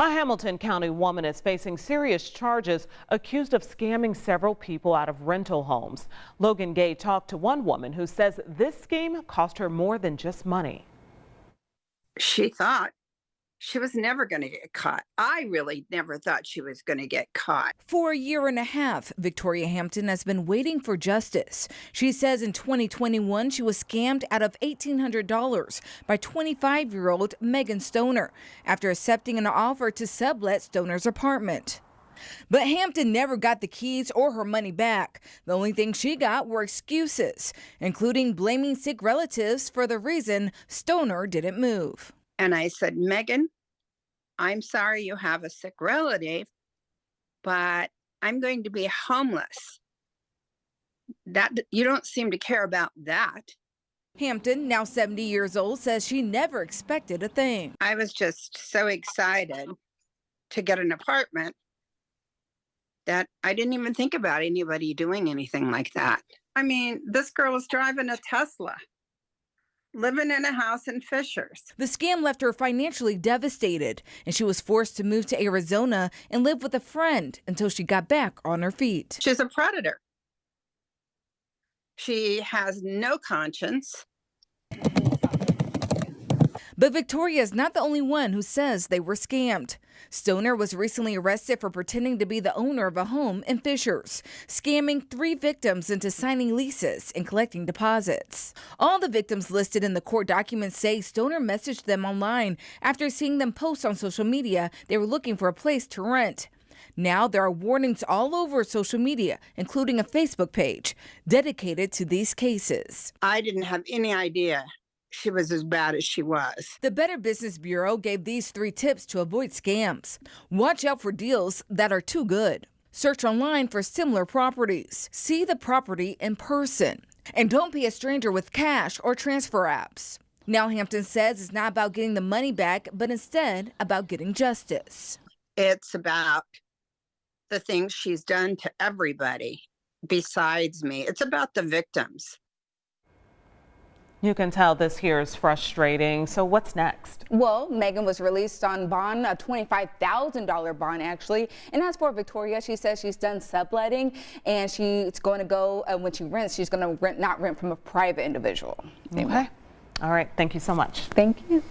A Hamilton County woman is facing serious charges accused of scamming several people out of rental homes. Logan Gay talked to one woman who says this scheme cost her more than just money. She thought she was never going to get caught. I really never thought she was going to get caught. For a year and a half, Victoria Hampton has been waiting for justice. She says in 2021 she was scammed out of $1,800 by 25 year old Megan Stoner after accepting an offer to sublet Stoner's apartment. But Hampton never got the keys or her money back. The only thing she got were excuses, including blaming sick relatives for the reason Stoner didn't move. And I said, Megan, I'm sorry you have a sick relative, but I'm going to be homeless. That you don't seem to care about that. Hampton, now 70 years old, says she never expected a thing. I was just so excited to get an apartment that I didn't even think about anybody doing anything like that. I mean, this girl is driving a Tesla living in a house in Fishers. The scam left her financially devastated, and she was forced to move to Arizona and live with a friend until she got back on her feet. She's a predator. She has no conscience. But Victoria is not the only one who says they were scammed. Stoner was recently arrested for pretending to be the owner of a home in Fishers, scamming three victims into signing leases and collecting deposits. All the victims listed in the court documents say Stoner messaged them online after seeing them post on social media they were looking for a place to rent. Now there are warnings all over social media, including a Facebook page dedicated to these cases. I didn't have any idea she was as bad as she was. The Better Business Bureau gave these three tips to avoid scams. Watch out for deals that are too good. Search online for similar properties. See the property in person. And don't be a stranger with cash or transfer apps. Now Hampton says it's not about getting the money back, but instead about getting justice. It's about the things she's done to everybody besides me. It's about the victims. You can tell this here is frustrating. So what's next? Well, Megan was released on bond, a $25,000 bond actually. And as for Victoria, she says she's done subletting and she's going to go, uh, when she rents, she's going to rent, not rent from a private individual. Anyway. Okay. All right. Thank you so much. Thank you.